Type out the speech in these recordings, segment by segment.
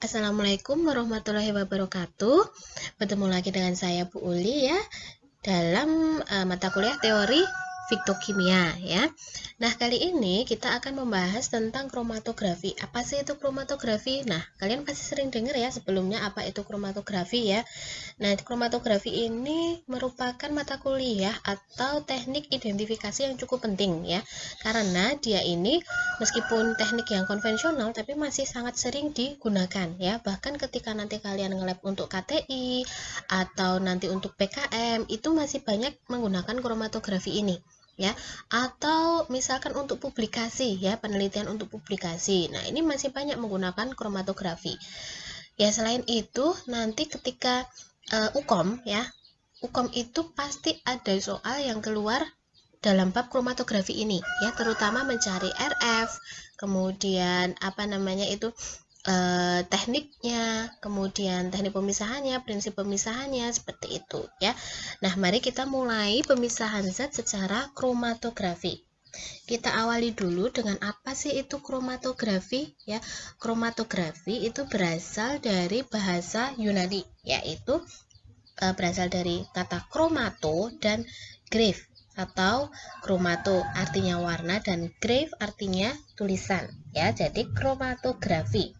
Assalamualaikum warahmatullahi wabarakatuh. Bertemu lagi dengan saya Bu Uli ya dalam uh, mata kuliah teori fitokimia ya. Nah, kali ini kita akan membahas tentang kromatografi. Apa sih itu kromatografi? Nah, kalian pasti sering dengar ya sebelumnya apa itu kromatografi ya. Nah, kromatografi ini merupakan mata kuliah atau teknik identifikasi yang cukup penting ya. Karena dia ini meskipun teknik yang konvensional tapi masih sangat sering digunakan ya. Bahkan ketika nanti kalian nge-lab untuk KTI atau nanti untuk PKM itu masih banyak menggunakan kromatografi ini ya. Atau misalkan untuk publikasi ya penelitian untuk publikasi. Nah ini masih banyak menggunakan kromatografi. Ya selain itu nanti ketika uh, ukom ya ukom itu pasti ada soal yang keluar dalam bab kromatografi ini ya terutama mencari RF kemudian apa namanya itu eh, tekniknya, kemudian teknik pemisahannya, prinsip pemisahannya seperti itu ya. Nah, mari kita mulai pemisahan zat secara kromatografi. Kita awali dulu dengan apa sih itu kromatografi ya. Kromatografi itu berasal dari bahasa Yunani yaitu e, berasal dari kata kromato dan grave atau kromato artinya warna dan grave artinya tulisan ya jadi kromatografi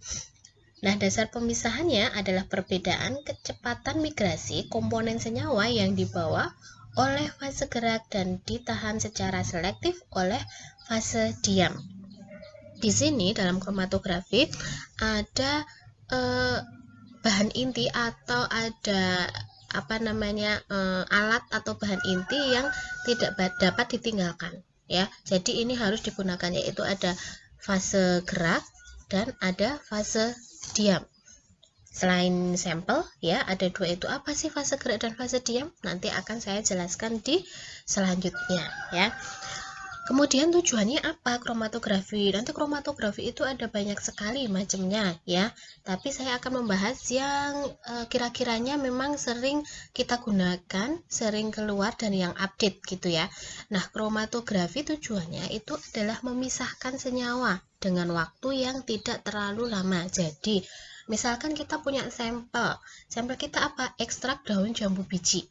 Nah, dasar pemisahannya adalah perbedaan kecepatan migrasi komponen senyawa yang dibawa oleh fase gerak dan ditahan secara selektif oleh fase diam. Di sini dalam kromatografi ada eh, bahan inti atau ada apa namanya e, alat atau bahan inti yang tidak dapat ditinggalkan ya. Jadi ini harus digunakan yaitu ada fase gerak dan ada fase diam. Selain sampel ya ada dua itu. Apa sih fase gerak dan fase diam? Nanti akan saya jelaskan di selanjutnya ya Kemudian tujuannya apa kromatografi? Nanti kromatografi itu ada banyak sekali macamnya ya. Tapi saya akan membahas yang e, kira-kiranya memang sering kita gunakan, sering keluar dan yang update gitu ya. Nah, kromatografi tujuannya itu adalah memisahkan senyawa dengan waktu yang tidak terlalu lama. Jadi, misalkan kita punya sampel. Sampel kita apa? Ekstrak daun jambu biji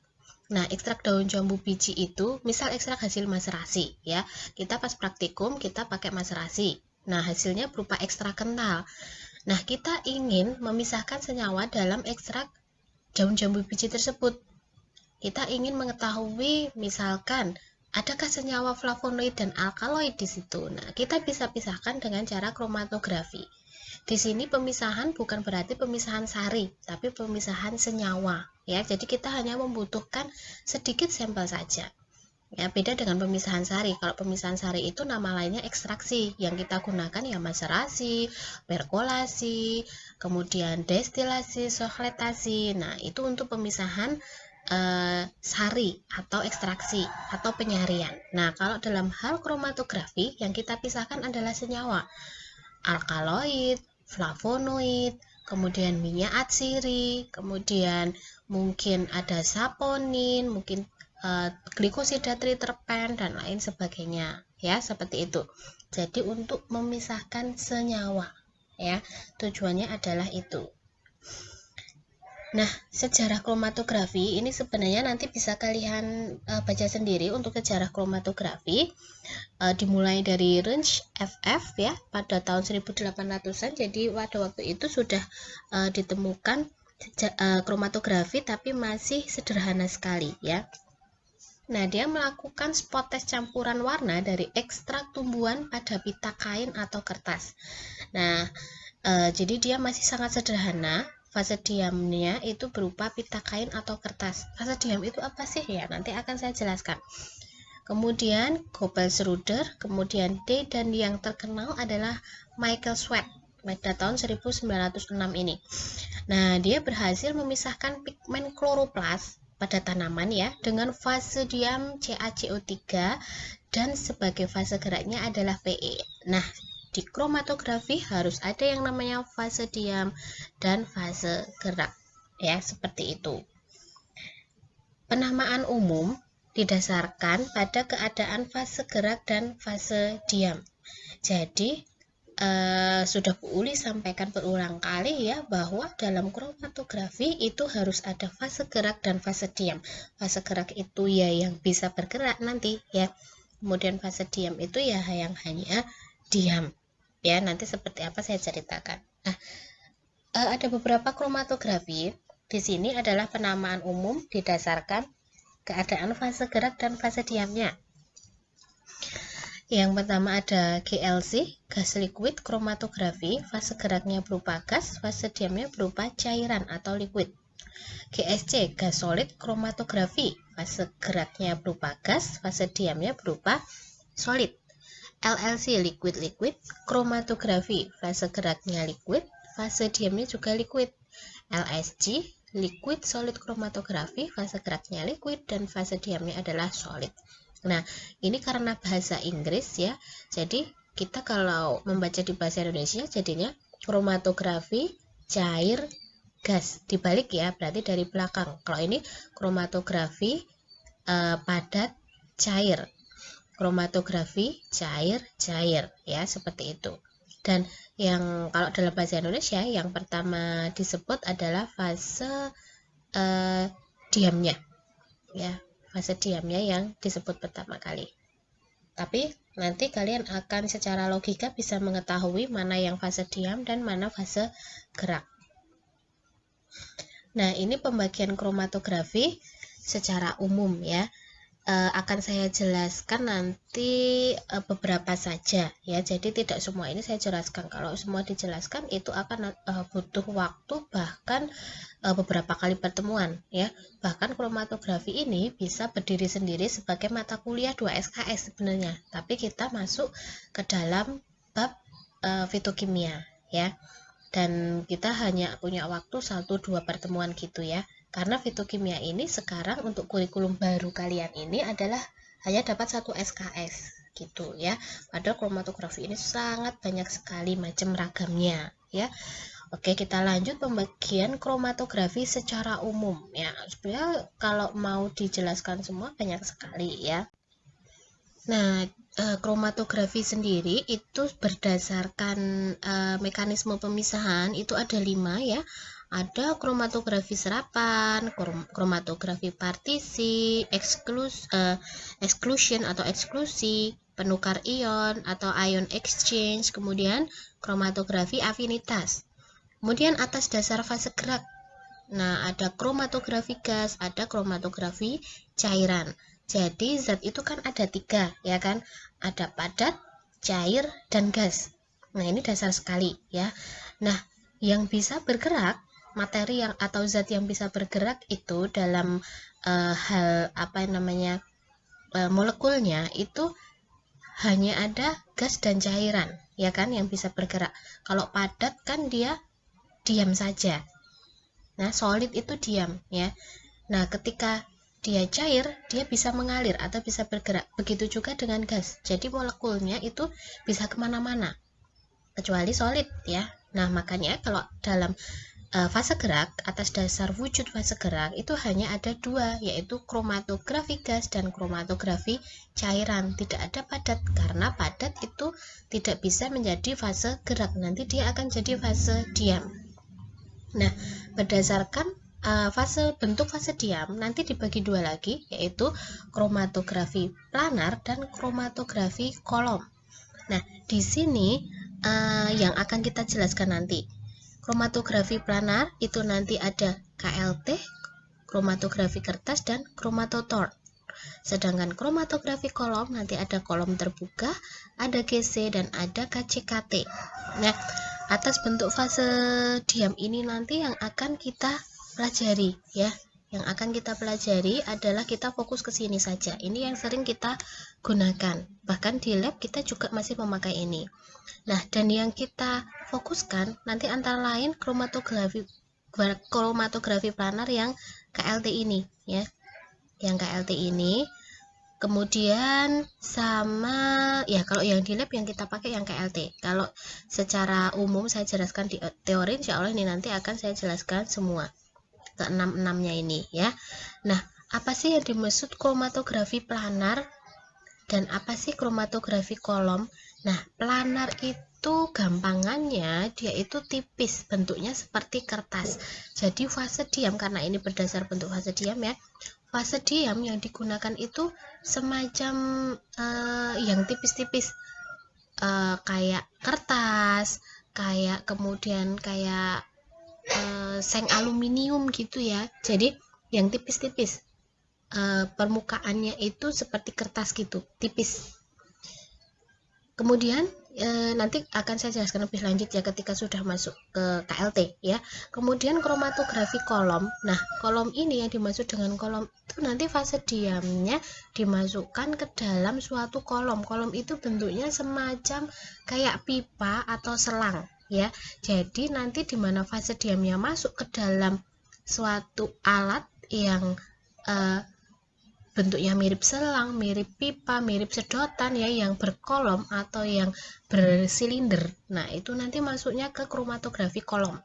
Nah, ekstrak daun jambu biji itu, misal ekstrak hasil maserasi, ya. Kita pas praktikum, kita pakai maserasi. Nah, hasilnya berupa ekstrak kental. Nah, kita ingin memisahkan senyawa dalam ekstrak daun jambu biji tersebut. Kita ingin mengetahui, misalkan, adakah senyawa flavonoid dan alkaloid di situ. Nah, kita bisa pisahkan dengan cara kromatografi. Di sini pemisahan bukan berarti pemisahan sari, tapi pemisahan senyawa. Ya, jadi kita hanya membutuhkan sedikit sampel saja. Ya, beda dengan pemisahan sari. Kalau pemisahan sari itu nama lainnya ekstraksi. Yang kita gunakan ya maserasi, perkolasi, kemudian destilasi, sokletasi. Nah, itu untuk pemisahan uh, sari atau ekstraksi atau penyarian. Nah, kalau dalam hal kromatografi yang kita pisahkan adalah senyawa alkaloid, flavonoid, kemudian minyak atsiri, kemudian mungkin ada saponin, mungkin uh, glikosida triterpen dan lain sebagainya ya seperti itu. Jadi untuk memisahkan senyawa ya tujuannya adalah itu. Nah, sejarah kromatografi ini sebenarnya nanti bisa kalian uh, baca sendiri untuk sejarah kromatografi uh, dimulai dari range FF ya pada tahun 1800-an. Jadi pada waktu itu sudah uh, ditemukan uh, kromatografi tapi masih sederhana sekali ya. Nah, dia melakukan spot test campuran warna dari ekstrak tumbuhan pada pita kain atau kertas. Nah, uh, jadi dia masih sangat sederhana Fase diamnya itu berupa pita kain atau kertas. Fase diam itu apa sih ya? Nanti akan saya jelaskan. Kemudian Gobel-Schroeder, kemudian D dan yang terkenal adalah Michael Sweat pada tahun 1906 ini. Nah, dia berhasil memisahkan pigmen kloroplas pada tanaman ya dengan fase diam CaCO3 dan sebagai fase geraknya adalah PE. Nah, di kromatografi harus ada yang namanya fase diam dan fase gerak ya seperti itu penamaan umum didasarkan pada keadaan fase gerak dan fase diam jadi uh, sudah Bu Uli sampaikan berulang kali ya bahwa dalam kromatografi itu harus ada fase gerak dan fase diam. Fase gerak itu ya yang bisa bergerak nanti ya. Kemudian fase diam itu ya yang hanya diam. Ya, nanti seperti apa saya ceritakan. Nah, uh, ada beberapa kromatografi. Di sini adalah penamaan umum didasarkan keadaan fase gerak dan fase diamnya. Yang pertama ada GLC, gas liquid kromatografi, fase geraknya berupa gas, fase diamnya berupa cairan atau liquid. GSC, gas solid kromatografi, fase geraknya berupa gas, fase diamnya berupa solid. LLC, liquid liquid kromatografi, fase geraknya liquid, fase diamnya juga liquid. LSG, liquid solid kromatografi, fase geraknya liquid dan fase diamnya adalah solid. Nah, ini karena bahasa Inggris ya. Jadi, kita kalau membaca di bahasa Indonesia jadinya kromatografi cair gas dibalik ya, berarti dari belakang. Kalau ini kromatografi eh, padat cair. Kromatografi cair cair ya, seperti itu. Dan yang kalau dalam bahasa Indonesia yang pertama disebut adalah fase eh, diamnya. Ya, fase diamnya yang disebut pertama kali. Tapi nanti kalian akan secara logika bisa mengetahui mana yang fase diam dan mana fase gerak. Nah, ini pembagian kromatografi secara umum ya uh, akan saya jelaskan nanti uh, beberapa saja ya. Jadi tidak semua ini saya jelaskan. Kalau semua dijelaskan itu akan uh, butuh waktu bahkan uh, beberapa kali pertemuan ya. Bahkan kromatografi ini bisa berdiri sendiri sebagai mata kuliah 2 SKS sebenarnya. Tapi kita masuk ke dalam bab uh, fitokimia ya. Dan kita hanya punya waktu 1 2 pertemuan gitu ya karena fitokimia ini sekarang untuk kurikulum baru kalian ini adalah hanya dapat satu SKS gitu ya. Padahal kromatografi ini sangat banyak sekali macam ragamnya ya. Oke, kita lanjut pembagian kromatografi secara umum ya. Supaya kalau mau dijelaskan semua banyak sekali ya. Nah, eh, kromatografi sendiri itu berdasarkan eh, mekanisme pemisahan itu ada lima ya ada kromatografi serapan, kromatografi partisi, eksklus, uh, exclusion atau eksklusi, penukar ion atau ion exchange, kemudian kromatografi afinitas. Kemudian atas dasar fase gerak. Nah, ada kromatografi gas, ada kromatografi cairan. Jadi zat itu kan ada tiga, ya kan? Ada padat, cair, dan gas. Nah, ini dasar sekali ya. Nah, yang bisa bergerak materi yang atau zat yang bisa bergerak itu dalam uh, hal apa namanya uh, molekulnya itu hanya ada gas dan cairan ya kan yang bisa bergerak. Kalau padat kan dia diam saja. Nah solid itu diam ya. Nah ketika dia cair dia bisa mengalir atau bisa bergerak. Begitu juga dengan gas. Jadi molekulnya itu bisa ke mana-mana kecuali solid ya. Nah makanya kalau dalam uh, fase gerak atas dasar wujud fase gerak itu hanya ada dua yaitu kromatografi gas dan kromatografi cairan. Tidak ada padat karena padat itu tidak bisa menjadi fase gerak. Nanti dia akan jadi fase diam. Nah berdasarkan uh, fase bentuk fase diam nanti dibagi dua lagi yaitu kromatografi planar dan kromatografi kolom. Nah di sini uh, yang akan kita jelaskan nanti Kromatografi planar itu nanti ada KLT, kromatografi kertas, dan kromatotor. Sedangkan kromatografi kolom nanti ada kolom terbuka, ada GC, dan ada KCKT. Nah, atas bentuk fase diam ini nanti yang akan kita pelajari ya. Yang akan kita pelajari adalah kita fokus ke sini saja. Ini yang sering kita gunakan. Bahkan di lab kita juga masih memakai ini. Nah, dan yang kita fokuskan nanti antara lain kromatografi kromatografi planar yang KLT ini ya. Yang KLT ini kemudian sama ya kalau yang di lab yang kita pakai yang KLT. Kalau secara umum saya jelaskan di teori insya Allah ini nanti akan saya jelaskan semua ke enam enamnya ini ya. Nah, apa sih yang dimaksud kromatografi planar dan apa sih kromatografi kolom? Nah, planar itu gampangannya dia itu tipis bentuknya seperti kertas jadi fase diam karena ini berdasar bentuk fase diam ya fase diam yang digunakan itu semacam uh, yang tipis-tipis uh, kayak kertas kayak kemudian kayak uh, seng aluminium gitu ya. Jadi yang tipis-tipis uh, permukaannya itu seperti kertas gitu tipis. Kemudian e, nanti akan saya jelaskan lebih lanjut ya ketika sudah masuk ke KLT ya. Kemudian kromatografi kolom. Nah kolom ini yang dimaksud dengan kolom itu nanti fase diamnya dimasukkan ke dalam suatu kolom. Kolom itu bentuknya semacam kayak pipa atau selang ya jadi nanti di mana fase diamnya masuk ke dalam suatu alat yang uh, bentuknya mirip selang, mirip pipa, mirip sedotan ya yang berkolom atau yang bersilinder. Nah, itu nanti masuknya ke kromatografi kolom.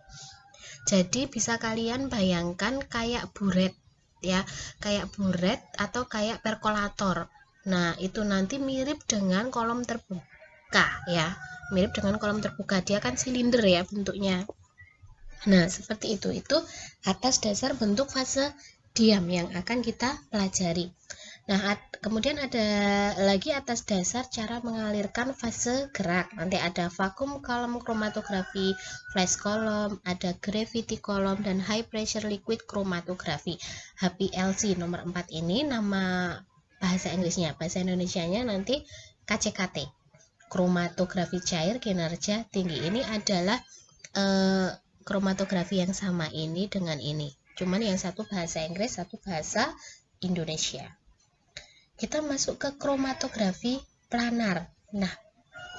Jadi bisa kalian bayangkan kayak buret ya, kayak buret atau kayak perkolator. Nah, itu nanti mirip dengan kolom terbuka ya. Mirip dengan kolom terbuka. Dia kan silinder ya bentuknya. Nah, seperti itu. Itu atas dasar bentuk fase diam yang akan kita pelajari. Nah, kemudian ada lagi atas dasar cara mengalirkan fase gerak. Nanti ada vakum kolom kromatografi, flash kolom, ada gravity kolom, dan high pressure liquid kromatografi. HPLC nomor 4 ini nama bahasa Inggrisnya, bahasa Indonesianya nanti KCKT. Kromatografi cair kinerja tinggi ini adalah eh, kromatografi yang sama ini dengan ini. Cuman yang satu bahasa Inggris, satu bahasa Indonesia kita masuk ke kromatografi planar. Nah,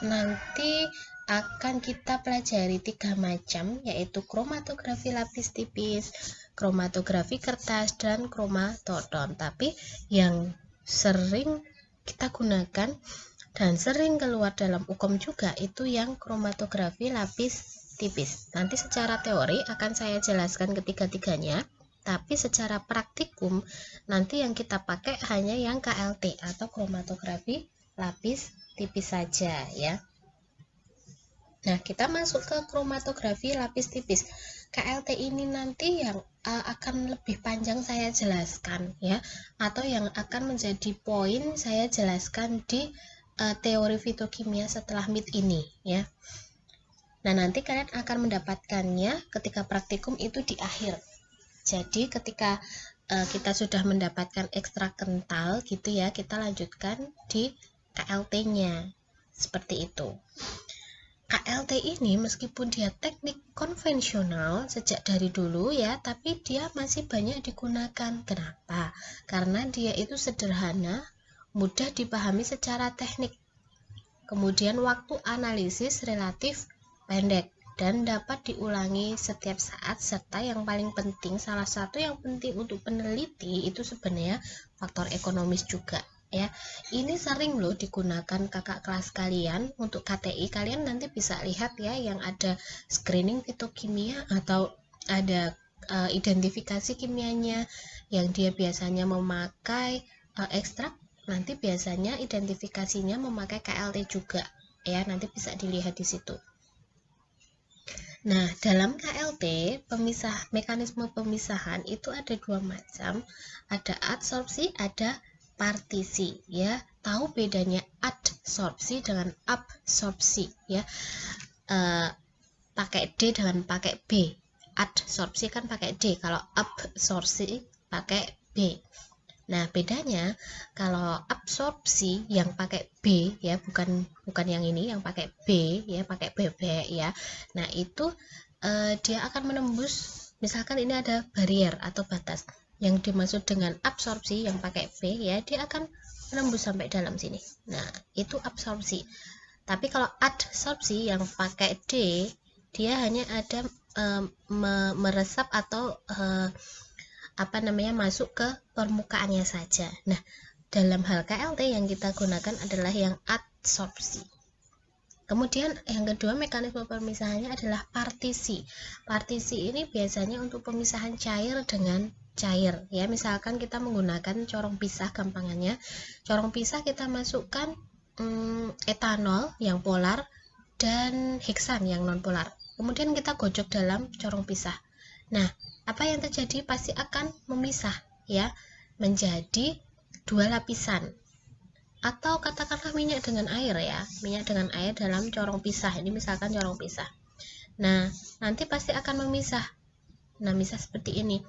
nanti akan kita pelajari tiga macam yaitu kromatografi lapis tipis, kromatografi kertas dan kromatodon. Tapi yang sering kita gunakan dan sering keluar dalam UKOM juga itu yang kromatografi lapis tipis. Nanti secara teori akan saya jelaskan ketiga-tiganya tapi secara praktikum nanti yang kita pakai hanya yang KLT atau kromatografi lapis tipis saja ya Nah, kita masuk ke kromatografi lapis tipis. KLT ini nanti yang uh, akan lebih panjang saya jelaskan ya atau yang akan menjadi poin saya jelaskan di uh, teori fitokimia setelah MIT ini ya. Nah, nanti kalian akan mendapatkannya ketika praktikum itu di akhir jadi ketika uh, kita sudah mendapatkan ekstrak kental gitu ya, kita lanjutkan di KLT-nya. Seperti itu. KLT ini meskipun dia teknik konvensional sejak dari dulu ya, tapi dia masih banyak digunakan. Kenapa? Karena dia itu sederhana, mudah dipahami secara teknik. Kemudian waktu analisis relatif pendek dan dapat diulangi setiap saat serta yang paling penting salah satu yang penting untuk peneliti itu sebenarnya faktor ekonomis juga ya ini sering loh digunakan kakak kelas kalian untuk KTI kalian nanti bisa lihat ya yang ada screening fitokimia atau ada uh, identifikasi kimianya yang dia biasanya memakai uh, ekstrak nanti biasanya identifikasinya memakai KLT juga ya nanti bisa dilihat di situ Nah, dalam KLT, pemisah mekanisme pemisahan itu ada dua macam, ada adsorpsi, ada partisi, ya. Tahu bedanya adsorpsi dengan absorpsi, ya. E, pakai D dengan pakai B. Adsorpsi kan pakai D, kalau absorpsi pakai B. Nah, bedanya kalau absorpsi yang pakai B ya, bukan bukan yang ini yang pakai B ya, pakai bebek ya. Nah, itu eh, dia akan menembus misalkan ini ada barrier atau batas yang dimaksud dengan absorpsi yang pakai B ya, dia akan menembus sampai dalam sini. Nah, itu absorpsi. Tapi kalau adsorpsi yang pakai D, dia hanya ada eh, meresap atau eh, apa namanya masuk ke permukaannya saja. Nah, dalam hal KLT yang kita gunakan adalah yang adsorpsi. Kemudian yang kedua mekanisme pemisahannya adalah partisi. Partisi ini biasanya untuk pemisahan cair dengan cair ya. Misalkan kita menggunakan corong pisah gampangannya. Corong pisah kita masukkan hmm, etanol yang polar dan heksan yang nonpolar. Kemudian kita gojok dalam corong pisah. Nah, apa yang terjadi pasti akan memisah ya menjadi dua lapisan. Atau katakanlah minyak dengan air ya minyak dengan air dalam corong pisah. Ini misalkan corong pisah. Nah nanti pasti akan memisah. Nah misah seperti ini.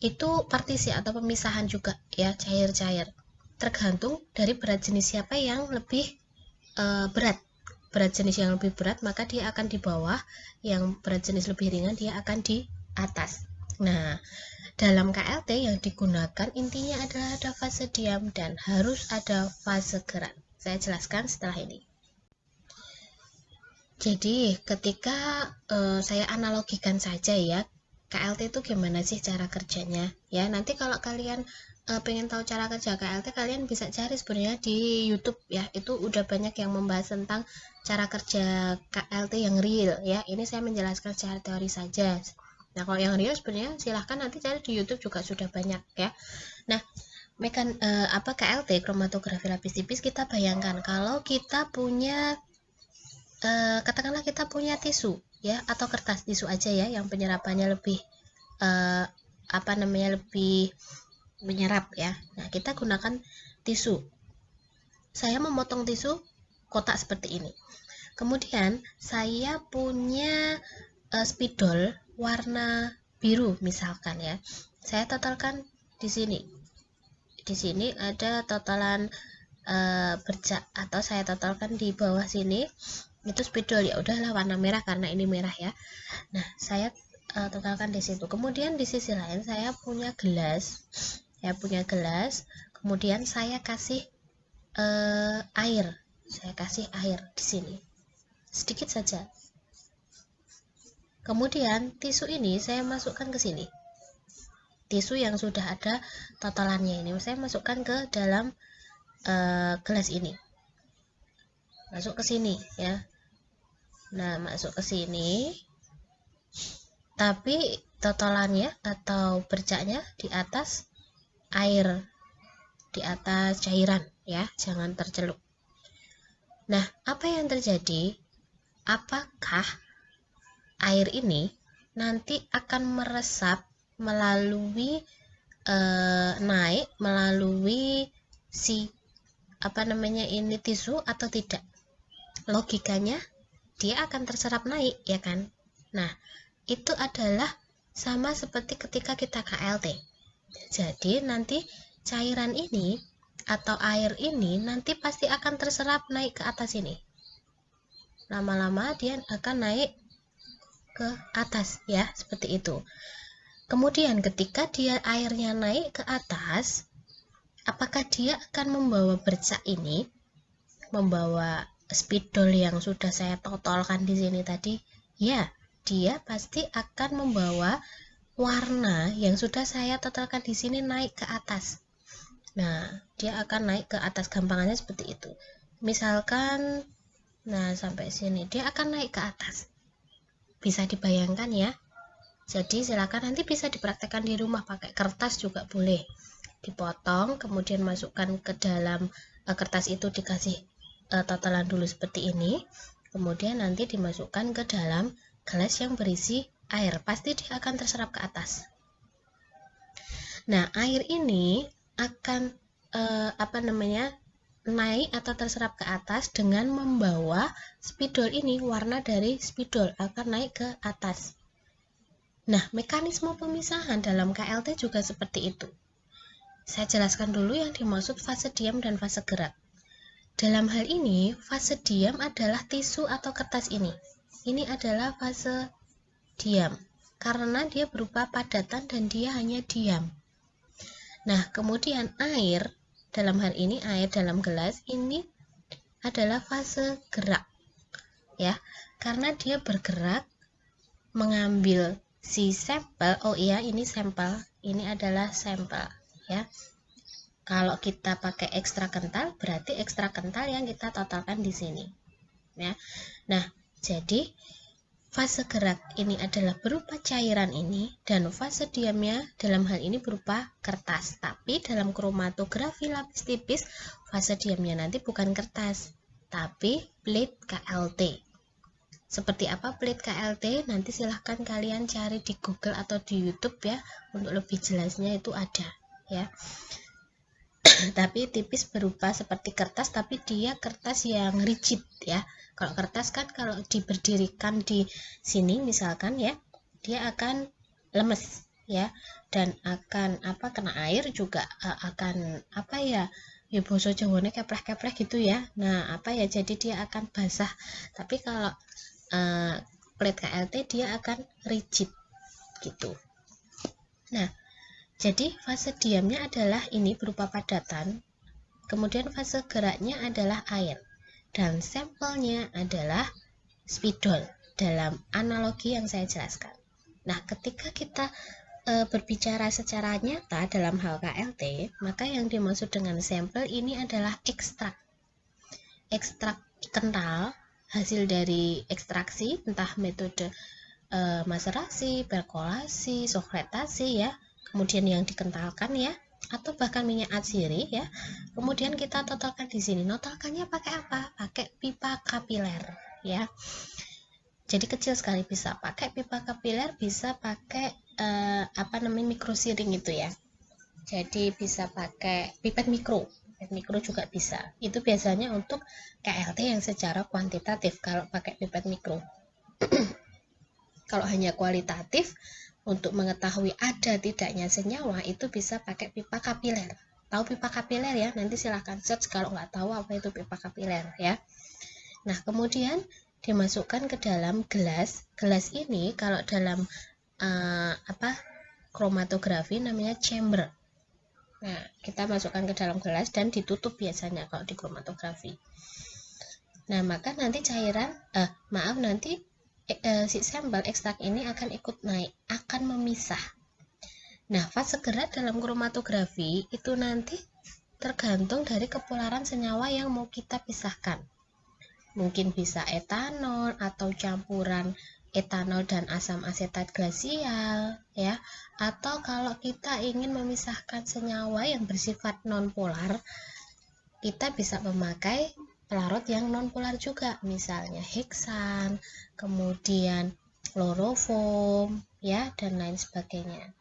Itu partisi atau pemisahan juga ya cair-cair. Tergantung dari berat jenis siapa yang lebih e, berat. Berat jenis yang lebih berat maka dia akan di bawah. Yang berat jenis lebih ringan dia akan di atas. Nah dalam KLT yang digunakan intinya adalah ada fase diam dan harus ada fase gerak. Saya jelaskan setelah ini. Jadi ketika e, saya analogikan saja ya KLT itu gimana sih cara kerjanya? Ya nanti kalau kalian uh, pengen tahu cara kerja KLT kalian bisa cari sebenarnya di YouTube ya. Itu udah banyak yang membahas tentang cara kerja KLT yang real ya. Ini saya menjelaskan secara teori saja nah kalau yang real sebenarnya silahkan nanti cari di YouTube juga sudah banyak ya. Nah mekan uh, apa KLT kromatografi lapis tipis kita bayangkan kalau kita punya uh, katakanlah kita punya tisu ya atau kertas tisu aja ya yang penyerapannya lebih uh, apa namanya lebih menyerap ya. Nah kita gunakan tisu. Saya memotong tisu kotak seperti ini. Kemudian saya punya uh, spidol warna biru misalkan ya. Saya totalkan di sini. Di sini ada totalan uh, bercak atau saya totalkan di bawah sini itu spidol. Ya udahlah warna merah karena ini merah ya. Nah saya uh, totalkan di situ. Kemudian di sisi lain saya punya gelas. Ya punya gelas. Kemudian saya kasih uh, air. Saya kasih air di sini. Sedikit saja kemudian tisu ini saya masukkan ke sini tisu yang sudah ada totalannya ini saya masukkan ke dalam uh, gelas ini masuk ke sini ya Nah, masuk ke sini. Tapi totalannya atau bercaknya di atas air, di atas cairan ya, jangan tercelup. Nah, apa yang terjadi? Apakah air ini nanti akan meresap melalui e, naik melalui si apa namanya ini tisu atau tidak? Logikanya dia akan terserap naik ya kan? Nah itu adalah sama seperti ketika kita KLT jadi nanti cairan ini atau air ini nanti pasti akan terserap naik ke atas ini. Lama-lama dia akan naik ke atas ya seperti itu kemudian ketika dia airnya naik ke atas apakah dia akan membawa bercak ini membawa spidol yang sudah saya totolkan di sini tadi, ya, dia pasti akan membawa warna yang sudah saya totolkan di sini naik ke atas. Nah, dia akan naik ke atas gampangannya seperti itu. Misalkan nah sampai sini dia akan naik ke atas. Bisa dibayangkan ya. Jadi silakan nanti bisa dipraktekkan di rumah pakai kertas juga boleh. Dipotong kemudian masukkan ke dalam uh, kertas itu dikasih uh, totalan dulu seperti ini kemudian nanti dimasukkan ke dalam gelas yang berisi air pasti dia akan terserap ke atas nah air ini akan uh, apa namanya naik atau terserap ke atas dengan membawa spidol ini warna dari spidol akan naik ke atas nah mekanisme pemisahan dalam KLT juga seperti itu saya jelaskan dulu yang dimaksud fase diam dan fase gerak dalam hal ini, fase diam adalah tisu atau kertas ini. Ini adalah fase diam, karena dia berupa padatan dan dia hanya diam. Nah, kemudian air, dalam hal ini air dalam gelas, ini adalah fase gerak. Ya, karena dia bergerak mengambil si sampel, oh iya ini sampel, ini adalah sampel, ya kalau kita pakai ekstra kental, berarti ekstra kental yang kita totalkan di sini. Ya. Nah, jadi fase gerak ini adalah berupa cairan ini dan fase diamnya dalam hal ini berupa kertas. Tapi dalam kromatografi lapis tipis, fase diamnya nanti bukan kertas, tapi plate KLT. seperti apa plate KLT nanti silahkan kalian cari di Google atau di YouTube ya untuk lebih jelasnya itu ada ya tapi tipis berupa seperti kertas tapi dia kertas yang rigid ya. Kalau kertas kan kalau diberdirikan di sini misalkan ya dia akan lemes ya dan akan apa kena air juga uh, akan apa ya ya boso jawane keplek-keplek gitu ya. Nah apa ya jadi dia akan basah. Tapi kalau uh, plate KLT dia akan rigid gitu. Nah jadi fase diamnya adalah ini berupa padatan. Kemudian fase geraknya adalah air. Dan sampelnya adalah spidol dalam analogi yang saya jelaskan. Nah ketika kita e, berbicara secara nyata dalam hal KLT, maka yang dimaksud dengan sampel ini adalah ekstrak. Ekstrak kental hasil dari ekstraksi entah metode e, maserasi, perkolasi, sokretasi ya, kemudian yang dikentalkan ya, atau bahkan minyak atsiri ya. Kemudian kita totalkan di sini. Notalkannya pakai apa? Pakai pipa kapiler ya. Jadi kecil sekali bisa pakai pipa kapiler, bisa pakai uh, apa namanya mikro siring itu ya jadi bisa pakai pipet mikro pipet mikro juga bisa itu biasanya untuk KLT yang secara kuantitatif kalau pakai pipet mikro kalau hanya kualitatif untuk mengetahui ada tidaknya senyawa itu bisa pakai pipa kapiler tahu pipa kapiler ya nanti silahkan search kalau nggak tahu apa itu pipa kapiler ya nah kemudian dimasukkan ke dalam gelas gelas ini kalau dalam uh, apa kromatografi namanya chamber. Nah, kita masukkan ke dalam gelas dan ditutup biasanya kalau di kromatografi. Nah, maka nanti cairan, eh, maaf nanti eh, si sampel ekstrak ini akan ikut naik, akan memisah. Fase gerak dalam kromatografi itu nanti tergantung dari kepularan senyawa yang mau kita pisahkan. Mungkin bisa etanol atau campuran etanol dan asam asetat glasial ya atau kalau kita ingin memisahkan senyawa yang bersifat nonpolar kita bisa memakai pelarut yang nonpolar juga misalnya heksan kemudian kloroform ya dan lain sebagainya.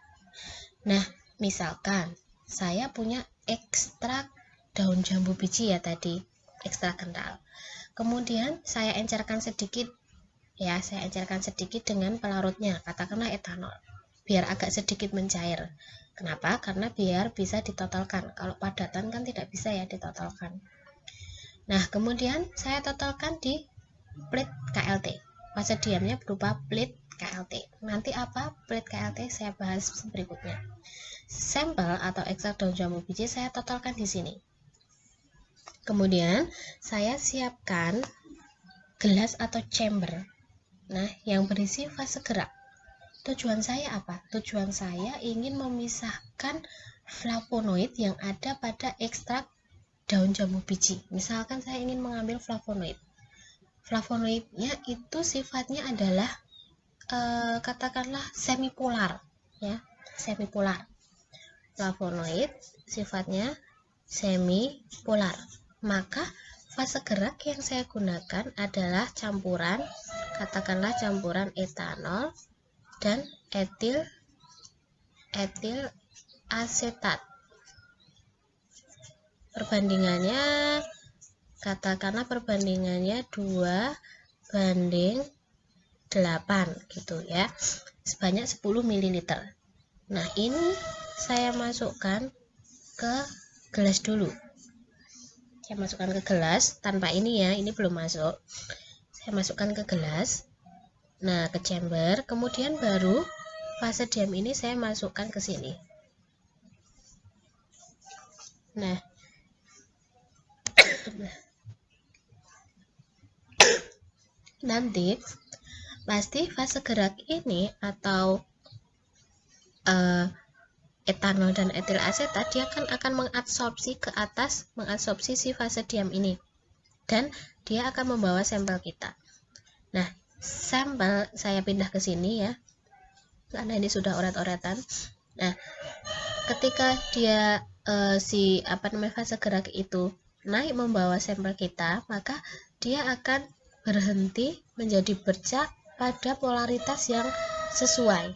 Nah misalkan saya punya ekstrak daun jambu biji ya tadi ekstrak kental. Kemudian saya encerkan sedikit ya saya encerkan sedikit dengan pelarutnya katakanlah etanol biar agak sedikit mencair. Kenapa? Karena biar bisa ditotalkan. Kalau padatan kan tidak bisa ya ditotalkan nah kemudian saya totalkan di plate KLT fase diamnya berupa plate KLT nanti apa? Plate KLT saya bahas berikutnya. Sampel atau ekstrak daun jambu biji saya totalkan di sini. Kemudian saya siapkan gelas atau chamber. Nah, yang berisi fase gerak. Tujuan saya apa? Tujuan saya ingin memisahkan flavonoid yang ada pada ekstrak daun jambu biji. Misalkan saya ingin mengambil flavonoid. Flavonoidnya itu sifatnya adalah e, katakanlah semipolar, ya, semipolar. Flavonoid sifatnya semipolar. Maka fase gerak yang saya gunakan adalah campuran katakanlah campuran etanol dan etil etil asetat perbandingannya katakanlah perbandingannya 2 banding 8 gitu ya. Sebanyak 10 ml nah ini saya masukkan ke gelas dulu. Saya masukkan ke gelas tanpa ini ya ini belum masuk. Saya masukkan ke gelas nah ke chamber. Kemudian baru fase diam ini saya masukkan ke sini. Nah nanti pasti fase gerak ini atau uh, etanol dan etil asetat dia akan akan mengabsorpsi ke atas mengabsorpsi si fase diam ini dan dia akan membawa sampel kita. Nah, sampel saya pindah ke sini ya, karena ini sudah oret-oretan. Nah, ketika dia e, si apa namanya fase gerak itu naik membawa sampel kita, maka dia akan berhenti menjadi bercak pada polaritas yang sesuai.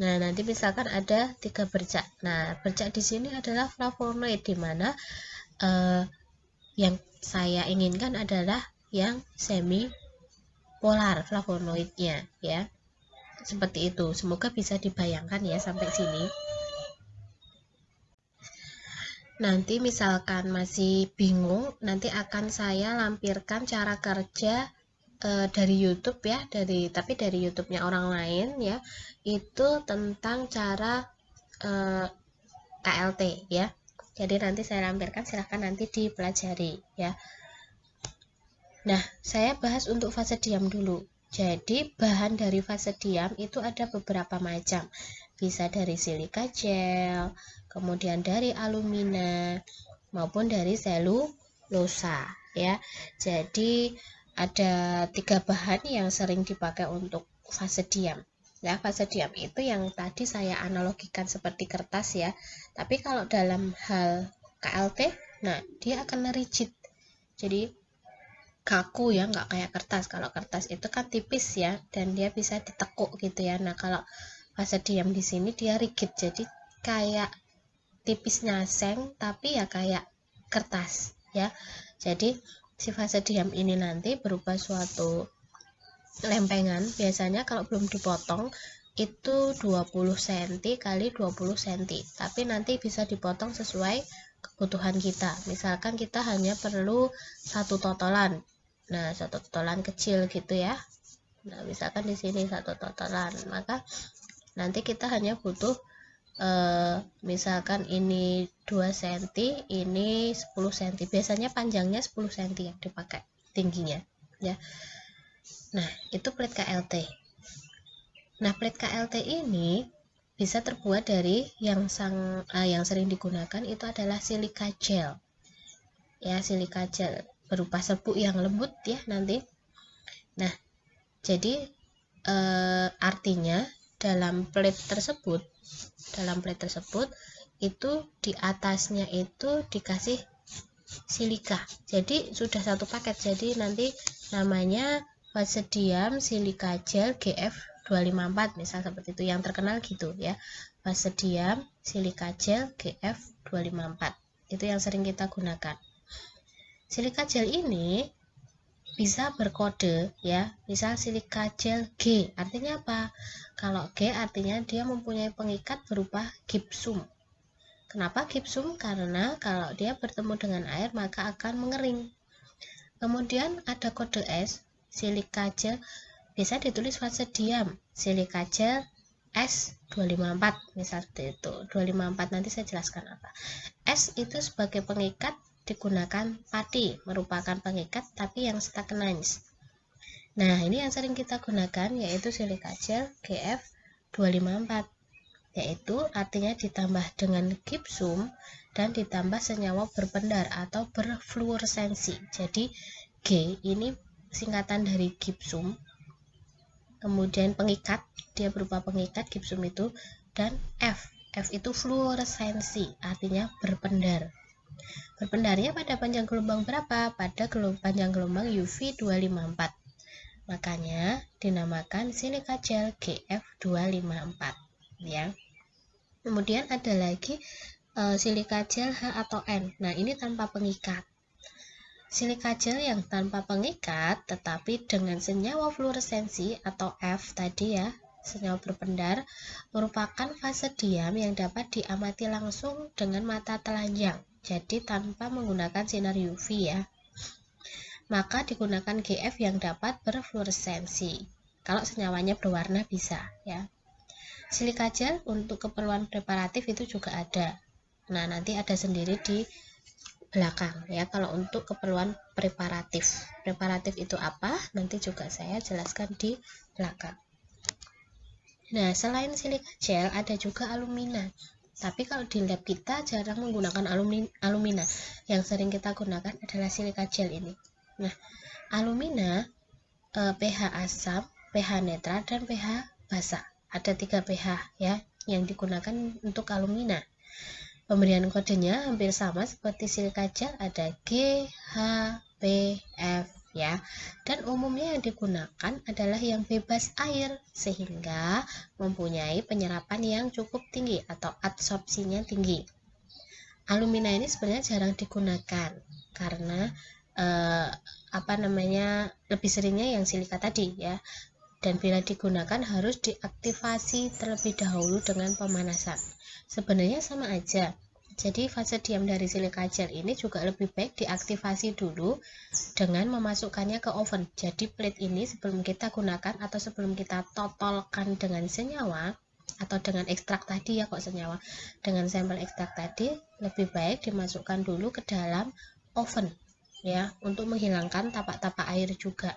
Nah, nanti misalkan ada tiga bercak. Nah, bercak di sini adalah flavonoid di mana uh, yang saya inginkan adalah yang semi polar flavonoidnya ya. Seperti itu. Semoga bisa dibayangkan ya sampai sini nanti misalkan masih bingung nanti akan saya lampirkan cara kerja e, dari YouTube ya dari tapi dari YouTube-nya orang lain ya itu tentang cara e, eh, KLT ya. Jadi nanti saya lampirkan silahkan nanti dipelajari ya. Nah saya bahas untuk fase diam dulu. Jadi bahan dari fase diam itu ada beberapa macam. Bisa dari silika gel kemudian dari alumina maupun dari selulosa ya. Jadi ada tiga bahan yang sering dipakai untuk fase diam. Ya fase diam itu yang tadi saya analogikan seperti kertas ya. Tapi kalau dalam hal KLT nah dia akan rigid. Jadi kaku ya. Nggak kayak kertas. Kalau kertas itu kan tipis ya dan dia bisa ditekuk gitu ya. Nah kalau fase diam di sini dia rigid. Jadi kayak tipisnya seng tapi ya kayak kertas ya. Jadi si fase diam ini nanti berupa suatu lempengan. Biasanya kalau belum dipotong itu 20 cm kali 20 cm tapi nanti bisa dipotong sesuai kebutuhan kita. Misalkan kita hanya perlu satu totolan. Nah satu totolan kecil gitu ya. Nah misalkan di sini satu totolan maka nanti kita hanya butuh uh, misalkan ini 2 cm ini 10 cm biasanya panjangnya 10 cm yang dipakai tingginya ya. Nah itu plate KLT nah plate KLT ini bisa terbuat dari yang sang uh, yang sering digunakan itu adalah silika gel. Ya silika gel berupa serbuk yang lembut ya nanti. Nah jadi uh, artinya dalam plate tersebut dalam plate tersebut itu di atasnya itu dikasih silika jadi sudah satu paket. Jadi nanti namanya fase diam silika gel GF 254 misal seperti itu. Yang terkenal gitu ya. Fase diam silika gel GF 254 itu yang sering kita gunakan. Silika gel ini bisa berkode ya. Misal silika gel G artinya apa? Kalau G artinya dia mempunyai pengikat berupa gipsum kenapa gipsum karena kalau dia bertemu dengan air maka akan mengering. Kemudian ada kode S silika gel. Bisa ditulis fase diam. Silika gel S254 misal seperti itu 254 nanti saya jelaskan apa. S itu sebagai pengikat digunakan pati merupakan pengikat tapi yang stagnanis. Nah, ini yang sering kita gunakan yaitu silika gel GF 254 yaitu artinya ditambah dengan gipsum dan ditambah senyawa berpendar atau berfluoresensi. Jadi G ini singkatan dari gipsum. Kemudian pengikat, dia berupa pengikat gipsum itu dan F. F itu fluoresensi, artinya berpendar. Berpendarnya pada panjang gelombang berapa? Pada gelombang panjang gelombang UV 254. Makanya dinamakan silika gel GF254 ya. Kemudian ada lagi e, silika gel H atau N. Nah, ini tanpa pengikat. Silika gel yang tanpa pengikat tetapi dengan senyawa fluoresensi atau F tadi ya, senyawa berpendar merupakan fase diam yang dapat diamati langsung dengan mata telanjang jadi tanpa menggunakan sinar UV ya. Maka digunakan GF yang dapat berfluoresensi. Kalau senyawanya berwarna bisa ya. Silika gel untuk keperluan preparatif itu juga ada. Nah, nanti ada sendiri di belakang ya kalau untuk keperluan preparatif. Preparatif itu apa? Nanti juga saya jelaskan di belakang. Nah, selain silika gel ada juga alumina. Tapi kalau di lab kita jarang menggunakan alumina. Yang sering kita gunakan adalah silika gel ini. Nah, alumina eh, pH asam, pH netral, dan pH basa. Ada tiga pH ya yang digunakan untuk alumina. Pemberian kodenya hampir sama seperti silika gel ada G, H, P, F, ya. Dan umumnya yang digunakan adalah yang bebas air sehingga mempunyai penyerapan yang cukup tinggi atau absorpsinya tinggi. Alumina ini sebenarnya jarang digunakan karena eh, apa namanya lebih seringnya yang silika tadi ya. Dan bila digunakan harus diaktifasi terlebih dahulu dengan pemanasan. Sebenarnya sama aja, jadi fase diam dari silika gel ini juga lebih baik diaktifasi dulu dengan memasukkannya ke oven. Jadi plate ini sebelum kita gunakan atau sebelum kita totolkan dengan senyawa atau dengan ekstrak tadi ya kok senyawa dengan sampel ekstrak tadi lebih baik dimasukkan dulu ke dalam oven ya untuk menghilangkan tapak-tapak air juga.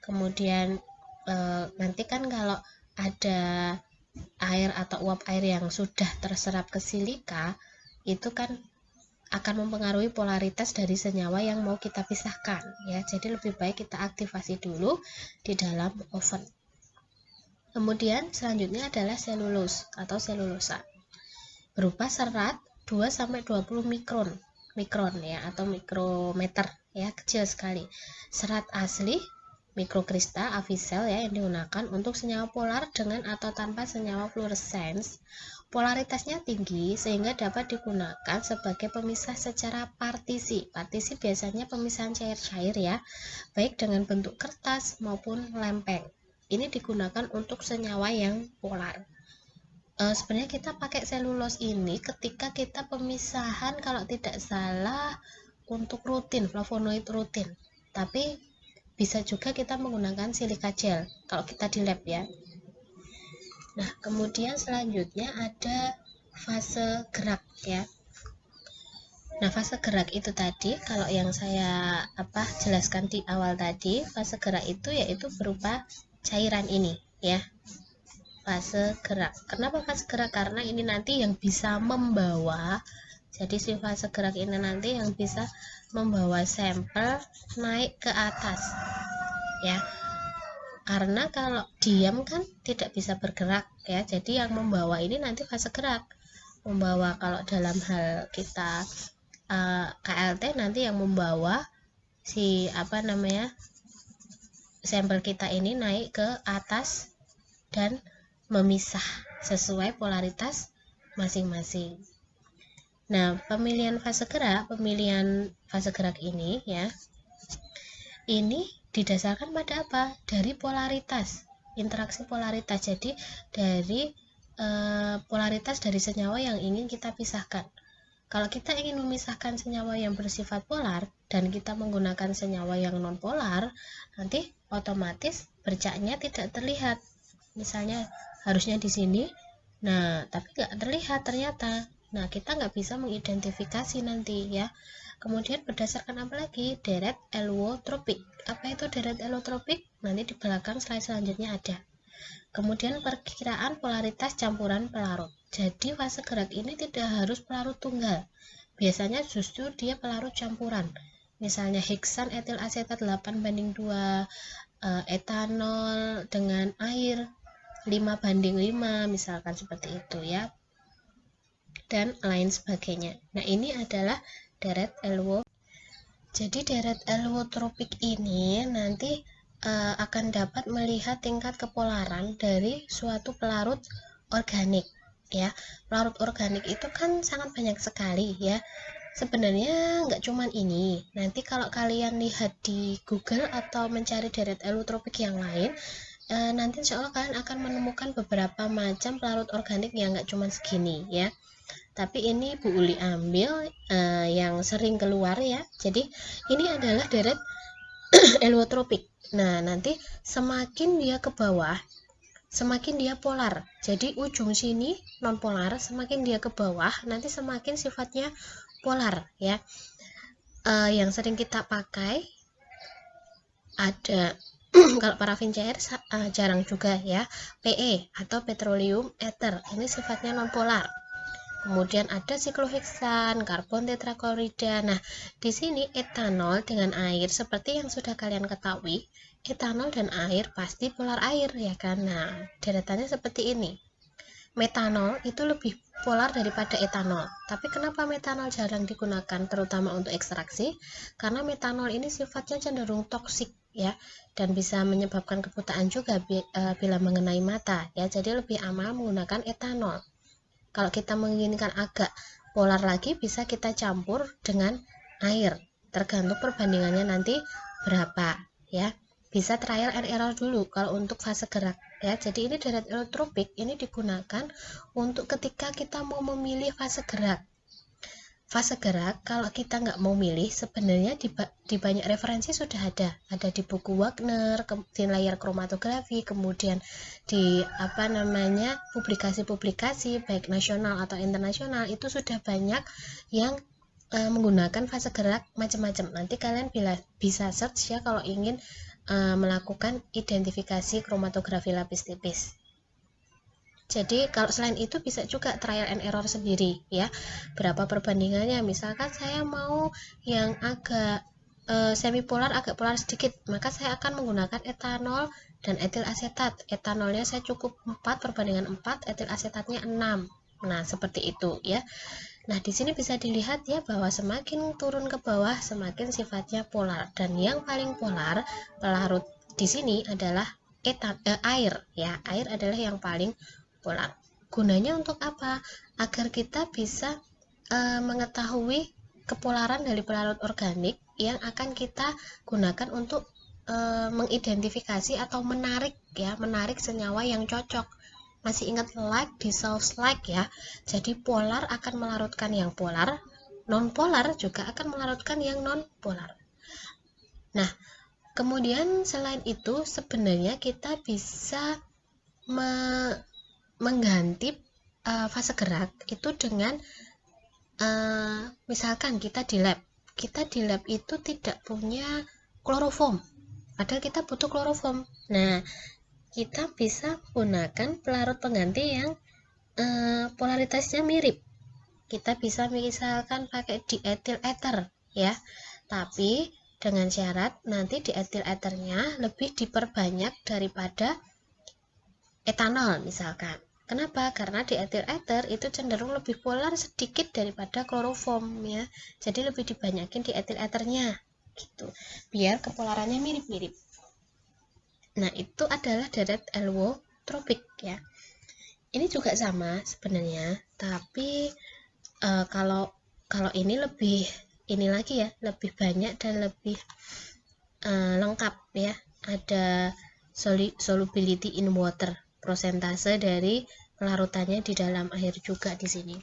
Kemudian e, nanti kan kalau ada air atau uap air yang sudah terserap ke silika itu kan akan mempengaruhi polaritas dari senyawa yang mau kita pisahkan ya. Jadi lebih baik kita aktifasi dulu di dalam oven. Kemudian selanjutnya adalah selulus atau selulosa berupa serat 2 sampai 20 mikron mikron ya atau mikrometer ya kecil sekali. Serat asli mikrokristal avisel ya yang digunakan untuk senyawa polar dengan atau tanpa senyawa fluorescence Polaritasnya tinggi sehingga dapat digunakan sebagai pemisah secara partisi. Partisi biasanya pemisahan cair-cair ya, baik dengan bentuk kertas maupun lempeng. Ini digunakan untuk senyawa yang polar. E, sebenarnya kita pakai selulos ini ketika kita pemisahan kalau tidak salah untuk rutin, flavonoid rutin. Tapi bisa juga kita menggunakan silika gel kalau kita di lab ya. Nah, kemudian selanjutnya ada fase gerak ya. Nah, fase gerak itu tadi kalau yang saya apa jelaskan di awal tadi, fase gerak itu yaitu berupa cairan ini ya. Fase gerak. Kenapa fase gerak? Karena ini nanti yang bisa membawa jadi si fase gerak ini nanti yang bisa membawa sampel naik ke atas ya karena kalau diam kan tidak bisa bergerak ya jadi yang membawa ini nanti fase gerak membawa kalau dalam hal kita uh, eh, KLT nanti yang membawa si apa namanya sampel kita ini naik ke atas dan memisah sesuai polaritas masing-masing. Nah, pemilihan fase gerak, pemilihan fase gerak ini ya. Ini didasarkan pada apa? Dari polaritas, interaksi polaritas. Jadi dari e, polaritas dari senyawa yang ingin kita pisahkan. Kalau kita ingin memisahkan senyawa yang bersifat polar dan kita menggunakan senyawa yang non polar, nanti otomatis bercaknya tidak terlihat. Misalnya harusnya di sini, nah tapi nggak terlihat ternyata. Nah kita nggak bisa mengidentifikasi nanti ya. Kemudian berdasarkan apa lagi? Deret elotropik. Apa itu deret elotropik? Nanti di belakang slide selanjutnya ada. Kemudian perkiraan polaritas campuran pelarut. Jadi fase gerak ini tidak harus pelarut tunggal. Biasanya justru dia pelarut campuran. Misalnya heksan etil asetat 8 banding 2 eh, etanol dengan air 5 banding 5 misalkan seperti itu ya dan lain sebagainya. Nah, ini adalah deret elwo. Jadi deret elwotropik ini nanti uh, akan dapat melihat tingkat kepolaran dari suatu pelarut organik ya. Pelarut organik itu kan sangat banyak sekali ya. Sebenarnya nggak cuman ini. Nanti kalau kalian lihat di Google atau mencari deret elotropik yang lain, uh, nanti insya Allah kalian akan menemukan beberapa macam pelarut organik yang nggak cuma segini ya tapi ini Bu Uli ambil uh, yang sering keluar ya. Jadi ini adalah deret elotropik. Nah nanti semakin dia ke bawah semakin dia polar. Jadi ujung sini non polar semakin dia ke bawah nanti semakin sifatnya polar ya. Uh, yang sering kita pakai ada kalau parafin cair uh, jarang juga ya. PE atau petroleum ether. Ini sifatnya non polar Kemudian ada sikloheksan, karbon tetraklorida. Nah, di sini etanol dengan air seperti yang sudah kalian ketahui, etanol dan air pasti polar air ya kan. Nah, deretannya seperti ini. metanol itu lebih polar daripada etanol. Tapi kenapa metanol jarang digunakan terutama untuk ekstraksi? Karena metanol ini sifatnya cenderung toksik ya dan bisa menyebabkan kebutaan juga e, bila mengenai mata ya. Jadi lebih aman menggunakan etanol. Kalau kita menginginkan agak polar lagi bisa kita campur dengan air. Tergantung perbandingannya nanti berapa ya. Bisa trial and error dulu. Kalau untuk fase gerak ya. Jadi ini deret elotropik ini digunakan untuk ketika kita mau memilih fase gerak fase gerak kalau kita nggak mau milih sebenarnya di, di banyak referensi sudah ada ada di buku Wagner di layar kromatografi kemudian di apa namanya publikasi-publikasi baik nasional atau internasional itu sudah banyak yang e, menggunakan fase gerak macam-macam nanti kalian bila bisa search ya kalau ingin uh, melakukan identifikasi kromatografi lapis tipis. Jadi kalau selain itu bisa juga trial and error sendiri ya. Berapa perbandingannya? Misalkan saya mau yang agak uh, semi polar agak polar sedikit, maka saya akan menggunakan etanol dan etil asetat. Etanolnya saya cukup 4 perbandingan 4, etil asetatnya 6. Nah, seperti itu ya. Nah, di sini bisa dilihat ya bahwa semakin turun ke bawah semakin sifatnya polar dan yang paling polar pelarut di sini adalah etan eh, air ya. Air adalah yang paling polar. Gunanya untuk apa? Agar kita bisa eh, mengetahui kepolaran dari pelarut organik yang akan kita gunakan untuk eh, mengidentifikasi atau menarik ya, menarik senyawa yang cocok masih ingat like di source like ya jadi polar akan melarutkan yang polar non polar juga akan melarutkan yang non polar nah kemudian selain itu sebenarnya kita bisa me mengganti uh, fase gerak itu dengan uh, misalkan kita di lab. Kita di lab itu tidak punya kloroform. Padahal kita butuh kloroform. Nah kita bisa gunakan pelarut pengganti yang eh, polaritasnya mirip. Kita bisa misalkan pakai dietil ether ya. Tapi dengan syarat nanti dietil ethernya lebih diperbanyak daripada etanol misalkan Kenapa? Karena dietil ether itu cenderung lebih polar sedikit daripada kloroform ya. Jadi lebih dibanyakin dietil ethernya gitu. Biar kepolarannya mirip-mirip. Nah, itu adalah deret tropik ya. Ini juga sama sebenarnya, tapi uh, kalau kalau ini lebih ini lagi ya, lebih banyak dan lebih uh, lengkap ya. Ada solubility in water, prosentase dari pelarutannya di dalam air juga di sini.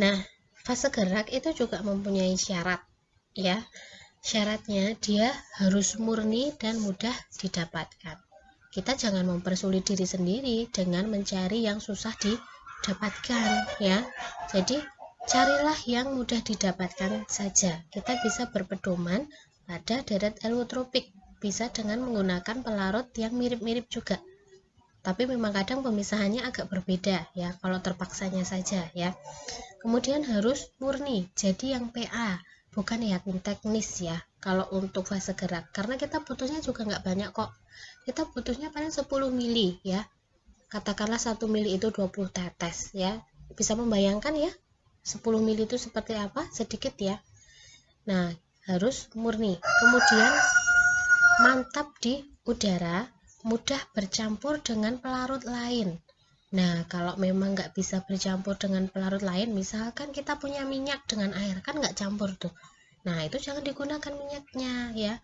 Nah, fase gerak itu juga mempunyai syarat ya Syaratnya dia harus murni dan mudah didapatkan. Kita jangan mempersulit diri sendiri dengan mencari yang susah didapatkan ya. Jadi carilah yang mudah didapatkan saja. Kita bisa berpedoman pada deret elotropik bisa dengan menggunakan pelarut yang mirip-mirip juga. Tapi memang kadang pemisahannya agak berbeda ya kalau terpaksanya saja ya. Kemudian harus murni jadi yang PA bukan ya teknis ya kalau untuk fase gerak. Karena kita butuhnya juga nggak banyak kok. Kita butuhnya paling 10 mili ya. Katakanlah 1 mili itu 20 tetes ya. Bisa membayangkan ya 10 mili itu seperti apa? Sedikit ya. Nah harus murni. Kemudian mantap di udara mudah bercampur dengan pelarut lain Nah, kalau memang nggak bisa bercampur dengan pelarut lain, misalkan kita punya minyak dengan air, kan nggak campur tuh. Nah, itu jangan digunakan minyaknya ya.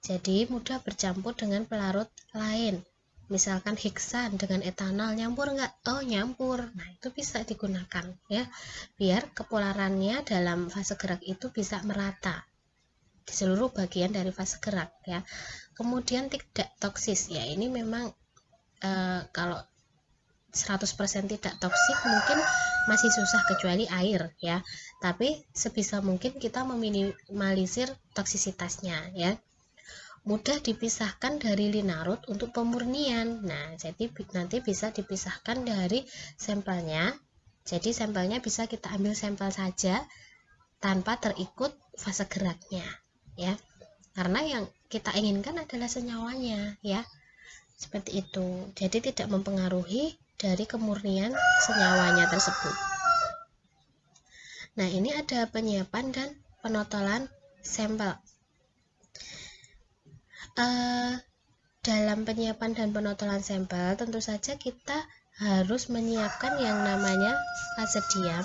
Jadi mudah bercampur dengan pelarut lain. Misalkan hiksan dengan etanol nyampur nggak? Oh nyampur. Nah itu bisa digunakan ya, biar kepolarannya dalam fase gerak itu bisa merata di seluruh bagian dari fase gerak ya. Kemudian tidak toksis ya. Ini memang e, kalau 100% tidak toksik mungkin masih susah kecuali air ya. Tapi sebisa mungkin kita meminimalisir toksisitasnya ya. Mudah dipisahkan dari linarut untuk pemurnian. Nah jadi nanti bisa dipisahkan dari sampelnya. Jadi sampelnya bisa kita ambil sampel saja tanpa terikut fase geraknya ya. Karena yang kita inginkan adalah senyawanya ya. Seperti itu. Jadi tidak mempengaruhi dari kemurnian senyawanya tersebut. Nah ini ada penyiapan dan penotolan sampel. Uh, dalam penyiapan dan penotolan sampel tentu saja kita harus menyiapkan yang namanya fase diam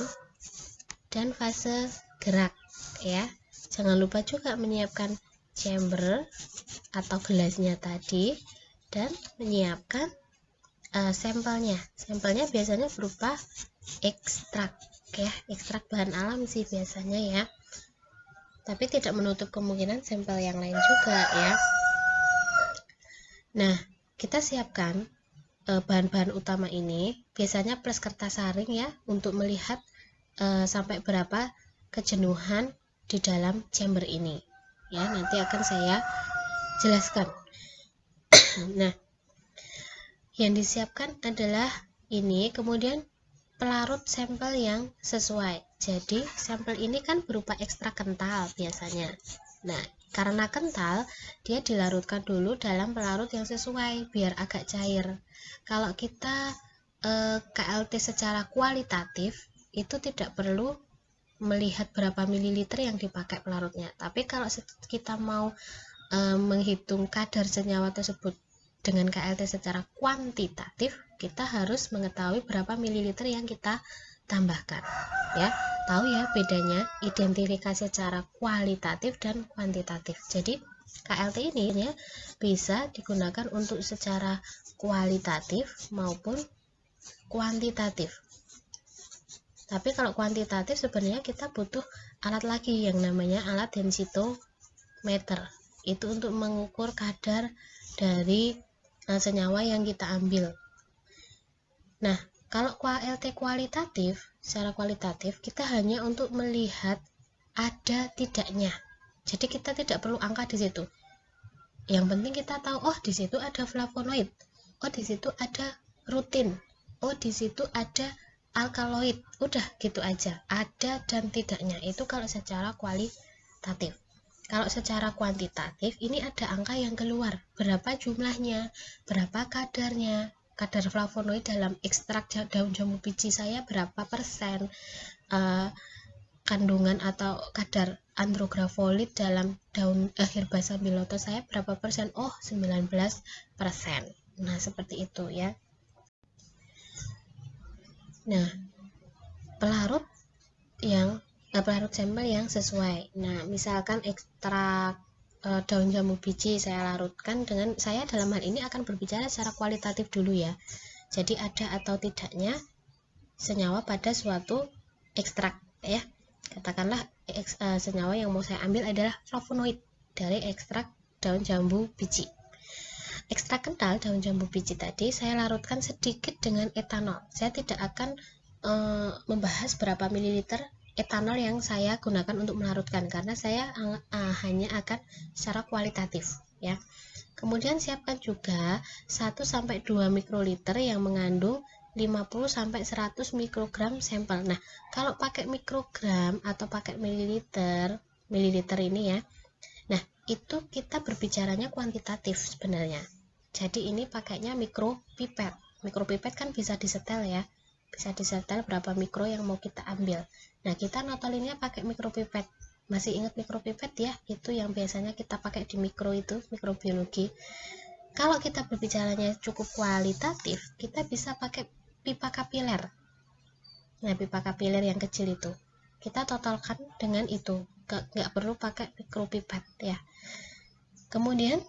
dan fase gerak ya jangan lupa juga menyiapkan chamber atau gelasnya tadi dan menyiapkan uh, sampelnya. Sampelnya biasanya berupa ekstrak ya ekstrak bahan alam sih biasanya ya. Tapi tidak menutup kemungkinan sampel yang lain juga ya. Nah kita siapkan eh, bahan-bahan utama ini. Biasanya plus kertas saring ya untuk melihat uh, sampai berapa kejenuhan di dalam chamber ini. Ya nanti akan saya jelaskan. Nah yang disiapkan adalah ini kemudian pelarut sampel yang sesuai. Jadi sampel ini kan berupa ekstrak kental biasanya. Nah karena kental dia dilarutkan dulu dalam pelarut yang sesuai biar agak cair. Kalau kita eh, KLT secara kualitatif itu tidak perlu melihat berapa mililiter yang dipakai pelarutnya. Tapi kalau kita mau e, menghitung kadar senyawa tersebut dengan KLT secara kuantitatif kita harus mengetahui berapa mililiter yang kita tambahkan ya. Tahu ya bedanya identifikasi secara kualitatif dan kuantitatif. Jadi KLT ini ya, bisa digunakan untuk secara kualitatif maupun kuantitatif tapi kalau kuantitatif sebenarnya kita butuh alat lagi yang namanya alat densitometer. Itu untuk mengukur kadar dari uh, senyawa yang kita ambil. Nah kalau KLT kualitatif secara kualitatif kita hanya untuk melihat ada tidaknya. Jadi kita tidak perlu angka di situ. Yang penting kita tahu oh di situ ada flavonoid. Oh di situ ada rutin. Oh di situ ada alkaloid. Udah gitu aja. Ada dan tidaknya. Itu kalau secara kualitatif. Kalau secara kuantitatif ini ada angka yang keluar. Berapa jumlahnya? Berapa kadarnya? Kadar flavonoid dalam ekstrak daun jambu biji saya berapa persen? Uh, kandungan atau kadar andrografolit dalam daun uh, herba sambiloto saya berapa persen? Oh 19 persen. Nah seperti itu ya Nah, pelarut yang eh, pelarut sampel yang sesuai. Nah, misalkan ekstrak eh, daun jambu biji saya larutkan dengan saya dalam hal ini akan berbicara secara kualitatif dulu ya. Jadi ada atau tidaknya senyawa pada suatu ekstrak ya. Katakanlah eh, senyawa yang mau saya ambil adalah flavonoid dari ekstrak daun jambu biji. Ekstrak kental daun jambu biji tadi saya larutkan sedikit dengan etanol. Saya tidak akan e, membahas berapa mililiter etanol yang saya gunakan untuk melarutkan karena saya e, hanya akan secara kualitatif ya. Kemudian siapkan juga 1 sampai 2 mikroliter yang mengandung 50 sampai 100 mikrogram sampel. Nah, kalau pakai mikrogram atau pakai mililiter, mililiter ini ya. Itu kita berbicaranya kuantitatif sebenarnya. Jadi ini pakainya mikropipet. Mikropipet kan bisa disetel ya. Bisa disetel berapa mikro yang mau kita ambil. Nah kita notolinnya pakai mikropipet. Masih ingat mikropipet ya? Itu yang biasanya kita pakai di mikro itu mikrobiologi. Kalau kita berbicaranya cukup kualitatif kita bisa pakai pipa kapiler. Nah pipa kapiler yang kecil itu. Kita totalkan dengan itu. Nggak perlu pakai mikropipet ya kemudian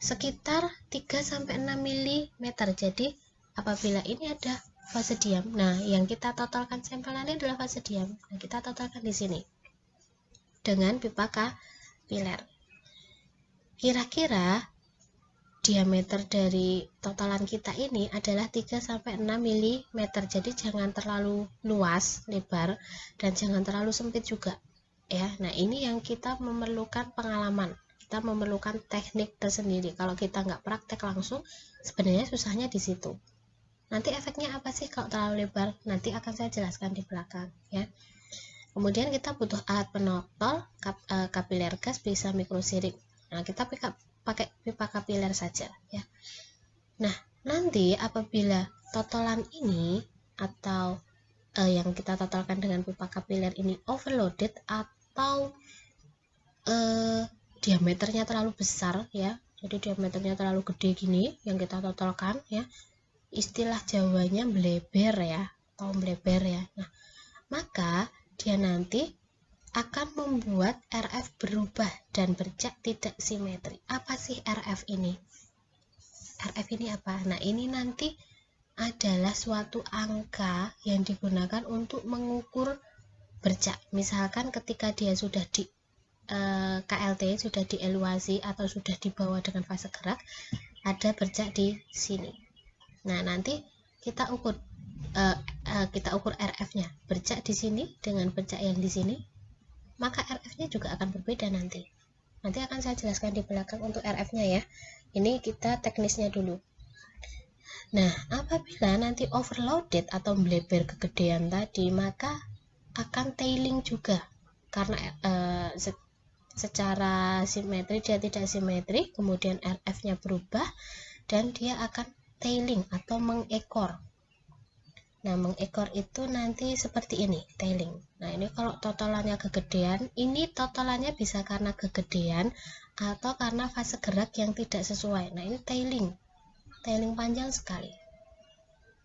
sekitar 3-6 mm jadi apabila ini ada fase diam nah yang kita totalkan sampelnya adalah fase diam. Nah kita totalkan di sini. Dengan pipa kapiler. Kira-kira diameter dari totalan kita ini adalah 3-6 mm jadi jangan terlalu luas lebar dan jangan terlalu sempit juga ya. Nah ini yang kita memerlukan pengalaman kita memerlukan teknik tersendiri. Kalau kita nggak praktek langsung sebenarnya susahnya di situ. Nanti efeknya apa sih kalau terlalu lebar? Nanti akan saya jelaskan di belakang ya. Kemudian kita butuh alat penotol kap, uh, kapiler gas bisa mikrosirik. Nah kita pakai pipa kapiler saja ya. Nah, nanti apabila totalan ini atau uh, yang kita totalkan dengan pipa kapiler ini overloaded atau uh, diameternya terlalu besar ya. Jadi diameternya terlalu gede gini yang kita totalkan ya. Istilah jawanya bleber ya atau bleber ya. Nah maka dia nanti akan membuat RF berubah dan bercak tidak simetri. Apa sih RF ini? RF ini apa? Nah ini nanti adalah suatu angka yang digunakan untuk mengukur bercak. Misalkan ketika dia sudah di eh, KLT, sudah dieluasi atau sudah dibawa dengan fase gerak, ada bercak di sini. Nah, nanti kita ukur uh, uh, kita ukur RF-nya. Bercak di sini dengan bercak yang di sini, maka RF-nya juga akan berbeda nanti. Nanti akan saya jelaskan di belakang untuk RF-nya ya. Ini kita teknisnya dulu. Nah, apabila nanti overloaded atau bleber kegedean tadi, maka akan tailing juga karena uh, secara simetri dia tidak simetri, kemudian RF-nya berubah dan dia akan tailing atau mengekor. Nah, mengekor itu nanti seperti ini, tailing. Nah, ini kalau totalannya kegedean, ini totalannya bisa karena kegedean atau karena fase gerak yang tidak sesuai. Nah, ini tailing tailing panjang sekali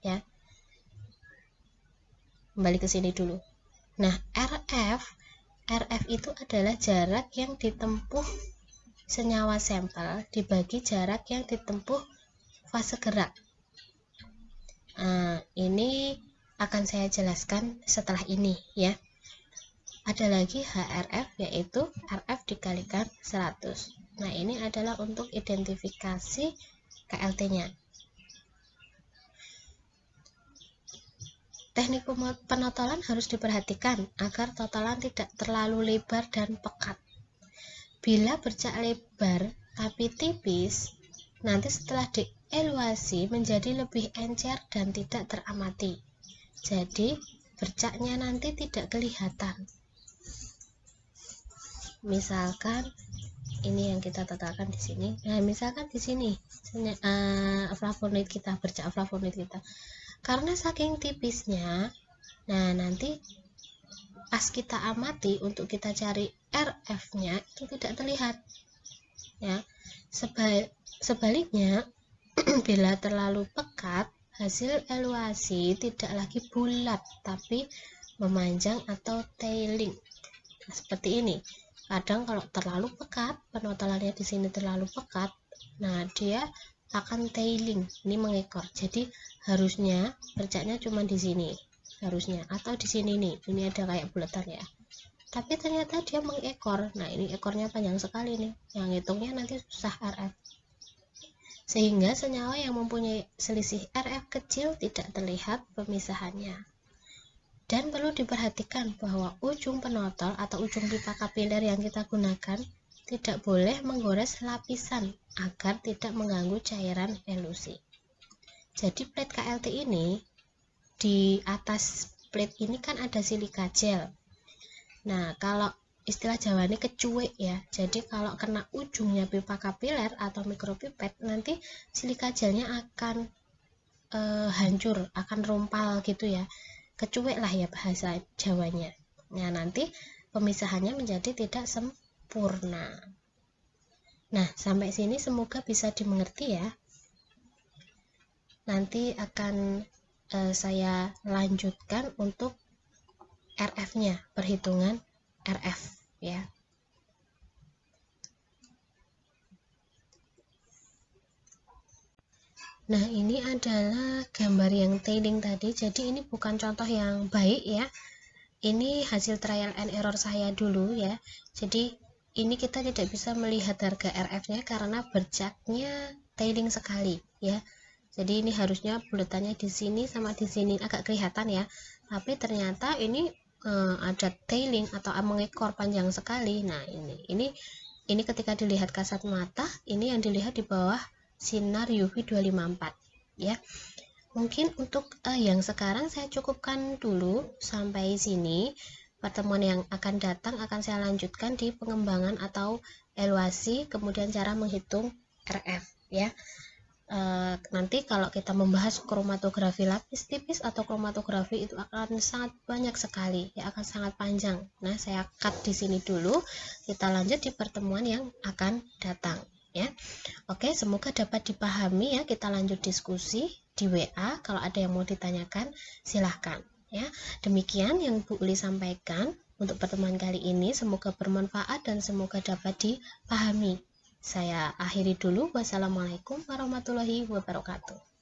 ya kembali ke sini dulu nah RF RF itu adalah jarak yang ditempuh senyawa sampel dibagi jarak yang ditempuh fase gerak. Nah, ini akan saya jelaskan setelah ini ya. Ada lagi HRF yaitu RF dikalikan 100 nah ini adalah untuk identifikasi KLT-nya. Teknik penotolan harus diperhatikan agar totalan tidak terlalu lebar dan pekat. Bila bercak lebar tapi tipis, nanti setelah dieluasi menjadi lebih encer dan tidak teramati. Jadi, bercaknya nanti tidak kelihatan. Misalkan ini yang kita totalkan di sini nah misalkan di sini uh, flavonoid kita bercak flavonoid kita karena saking tipisnya nah nanti pas kita amati untuk kita cari RF nya itu tidak terlihat ya. Sebal sebaliknya bila terlalu pekat hasil eluasi tidak lagi bulat tapi memanjang atau tailing. Nah, seperti ini. Kadang kalau terlalu pekat penotalannya di sini terlalu pekat nah dia akan tailing ini mengekor jadi harusnya bercaknya cuma di sini. Harusnya. Atau di sini nih. Ini ada kayak bulatan ya. Tapi ternyata dia mengekor. Nah ini ekornya panjang sekali nih. Yang hitungnya nanti susah RF sehingga senyawa yang mempunyai selisih RF kecil tidak terlihat pemisahannya. Dan perlu diperhatikan bahwa ujung penotol atau ujung pipa kapiler yang kita gunakan tidak boleh menggores lapisan agar tidak mengganggu cairan elusi. Jadi plate KLT ini di atas plate ini kan ada silika gel. Nah, kalau istilah Jawa ini kecuek ya. Jadi kalau kena ujungnya pipa kapiler atau mikropipet nanti silika gelnya akan e, hancur, akan rumpal gitu ya kecuek lah ya bahasa Jawanya. Nah, nanti pemisahannya menjadi tidak sempurna. Nah, sampai sini semoga bisa dimengerti ya. Nanti akan eh, saya lanjutkan untuk RF-nya, perhitungan RF ya. Nah, ini adalah gambar yang tailing tadi. Jadi ini bukan contoh yang baik ya. Ini hasil trial and error saya dulu ya. Jadi ini kita tidak bisa melihat harga RF-nya karena bercaknya tailing sekali ya. Jadi ini harusnya bulatannya di sini sama di sini agak kelihatan ya. Tapi ternyata ini eh, ada tailing atau mengekor panjang sekali. Nah, ini ini ini ketika dilihat kasat mata, ini yang dilihat di bawah sinar UV 254 ya mungkin untuk uh, yang sekarang saya cukupkan dulu sampai sini pertemuan yang akan datang akan saya lanjutkan di pengembangan atau evaluasi kemudian cara menghitung RF ya. Uh, nanti kalau kita membahas kromatografi lapis tipis atau kromatografi itu akan sangat banyak sekali ya akan sangat panjang. Nah saya cut di sini dulu. Kita lanjut di pertemuan yang akan datang ya. Oke semoga dapat dipahami ya. Kita lanjut diskusi di WA kalau ada yang mau ditanyakan silahkan ya demikian yang Bu Uli sampaikan untuk pertemuan kali ini semoga bermanfaat dan semoga dapat dipahami saya akhiri dulu. Wassalamualaikum warahmatullahi wabarakatuh.